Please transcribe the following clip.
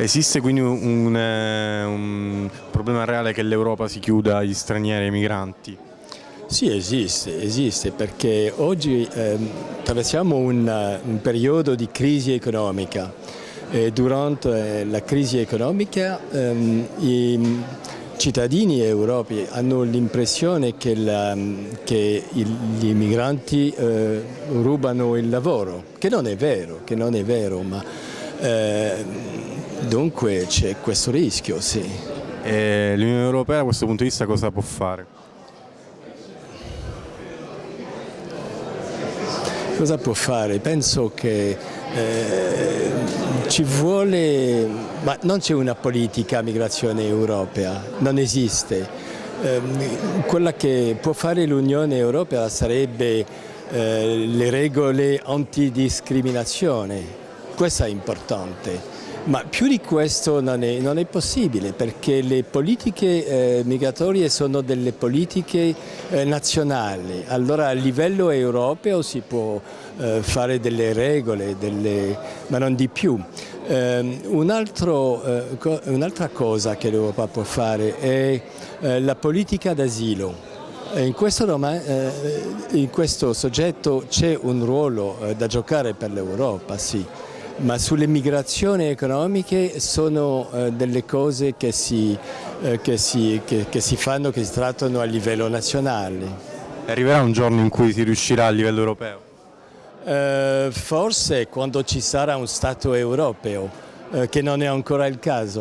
Esiste quindi un, un problema reale che l'Europa si chiuda agli stranieri e ai migranti? Sì, esiste, esiste perché oggi eh, attraversiamo un, un, periodo di crisi economica e durante la crisi economica ehm, i cittadini europei hanno l'impressione che, che, gli migranti eh, rubano il lavoro, che non è vero, che non è vero ma eh, dunque c'è questo rischio, sì. L'Unione Europea da questo punto di vista cosa può fare? Cosa può fare? Penso che eh, ci vuole, ma non c'è una politica migrazione europea, non esiste. Eh, quella che può fare l'Unione Europea sarebbe eh, le regole antidiscriminazione, questo è importante. Ma più di questo non è, non è possibile perché le politiche eh, migratorie sono delle politiche eh, nazionali, allora a livello europeo si può eh, fare delle regole, delle, ma non di più. Ehm, un eh, Un'altra cosa che l'Europa può fare è eh, la politica d'asilo. In questo, eh, in questo, soggetto c'è un ruolo da giocare per l'Europa, sì ma sulle migrazioni economiche sono eh, delle cose che si, eh, che, si, che, che si, fanno, che si trattano a livello nazionale. Arriverà un giorno in cui si riuscirà a livello europeo? Eh, forse quando ci sarà un Stato europeo, eh, che non è ancora il caso.